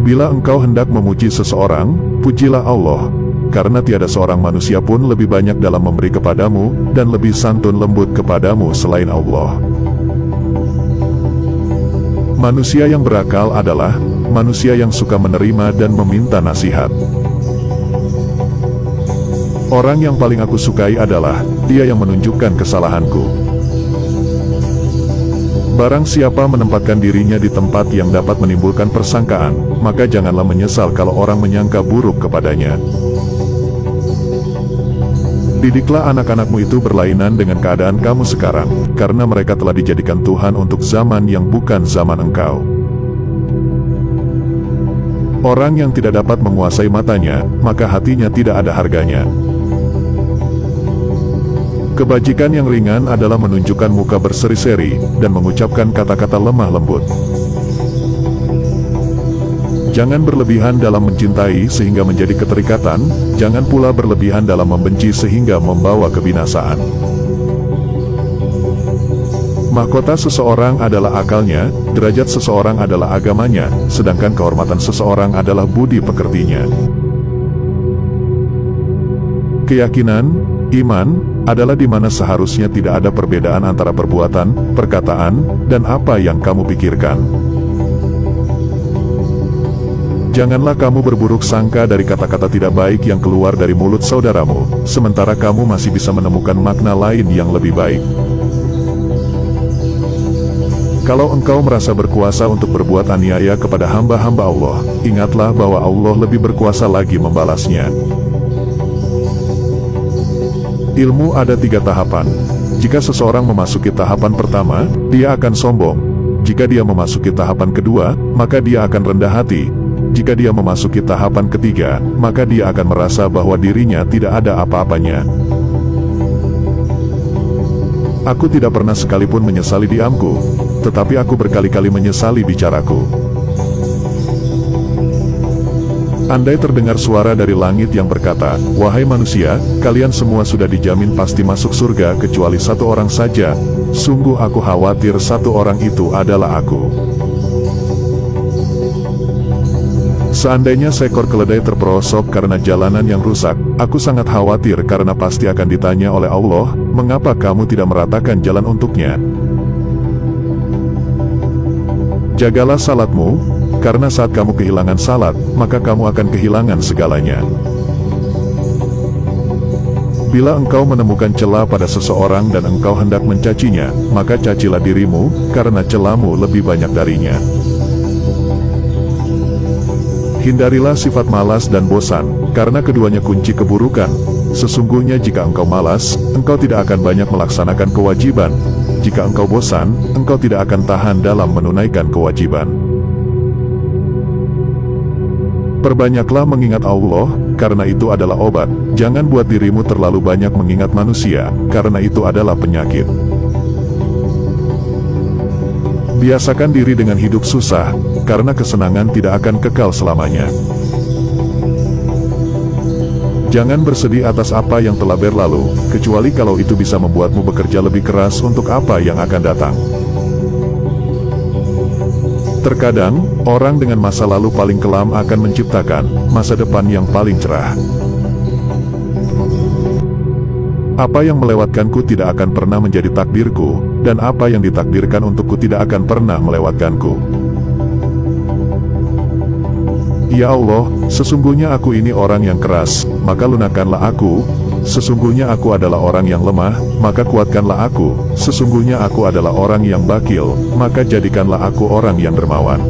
Bila engkau hendak memuji seseorang, pujilah Allah, karena tiada seorang manusia pun lebih banyak dalam memberi kepadamu, dan lebih santun lembut kepadamu selain Allah. Manusia yang berakal adalah manusia yang suka menerima dan meminta nasihat. Orang yang paling aku sukai adalah dia yang menunjukkan kesalahanku. Barang siapa menempatkan dirinya di tempat yang dapat menimbulkan persangkaan, maka janganlah menyesal kalau orang menyangka buruk kepadanya. Didiklah anak-anakmu itu berlainan dengan keadaan kamu sekarang, karena mereka telah dijadikan Tuhan untuk zaman yang bukan zaman engkau. Orang yang tidak dapat menguasai matanya, maka hatinya tidak ada harganya. Kebajikan yang ringan adalah menunjukkan muka berseri-seri, dan mengucapkan kata-kata lemah lembut. Jangan berlebihan dalam mencintai sehingga menjadi keterikatan, jangan pula berlebihan dalam membenci sehingga membawa kebinasaan. Mahkota seseorang adalah akalnya, derajat seseorang adalah agamanya, sedangkan kehormatan seseorang adalah budi pekertinya. Keyakinan, iman, adalah di mana seharusnya tidak ada perbedaan antara perbuatan, perkataan, dan apa yang kamu pikirkan. Janganlah kamu berburuk sangka dari kata-kata tidak baik yang keluar dari mulut saudaramu, sementara kamu masih bisa menemukan makna lain yang lebih baik. Kalau engkau merasa berkuasa untuk berbuat aniaya kepada hamba-hamba Allah, ingatlah bahwa Allah lebih berkuasa lagi membalasnya. Ilmu ada tiga tahapan. Jika seseorang memasuki tahapan pertama, dia akan sombong. Jika dia memasuki tahapan kedua, maka dia akan rendah hati. Jika dia memasuki tahapan ketiga, maka dia akan merasa bahwa dirinya tidak ada apa-apanya. Aku tidak pernah sekalipun menyesali diamku, tetapi aku berkali-kali menyesali bicaraku. Andai terdengar suara dari langit yang berkata, Wahai manusia, kalian semua sudah dijamin pasti masuk surga kecuali satu orang saja, sungguh aku khawatir satu orang itu adalah aku. Seandainya seekor keledai terperosok karena jalanan yang rusak, aku sangat khawatir karena pasti akan ditanya oleh Allah, mengapa kamu tidak meratakan jalan untuknya? Jagalah salatmu, karena saat kamu kehilangan salat, maka kamu akan kehilangan segalanya. Bila engkau menemukan celah pada seseorang dan engkau hendak mencacinya, maka cacilah dirimu, karena celahmu lebih banyak darinya. Hindarilah sifat malas dan bosan, karena keduanya kunci keburukan. Sesungguhnya jika engkau malas, engkau tidak akan banyak melaksanakan kewajiban. Jika engkau bosan, engkau tidak akan tahan dalam menunaikan kewajiban. Perbanyaklah mengingat Allah, karena itu adalah obat. Jangan buat dirimu terlalu banyak mengingat manusia, karena itu adalah penyakit. Biasakan diri dengan hidup susah, karena kesenangan tidak akan kekal selamanya. Jangan bersedih atas apa yang telah berlalu, kecuali kalau itu bisa membuatmu bekerja lebih keras untuk apa yang akan datang. Terkadang, orang dengan masa lalu paling kelam akan menciptakan masa depan yang paling cerah. Apa yang melewatkanku tidak akan pernah menjadi takdirku, dan apa yang ditakdirkan untukku tidak akan pernah melewatkanku. Ya Allah, sesungguhnya aku ini orang yang keras, maka lunakanlah aku, Sesungguhnya aku adalah orang yang lemah, maka kuatkanlah aku. Sesungguhnya aku adalah orang yang bakil, maka jadikanlah aku orang yang dermawan.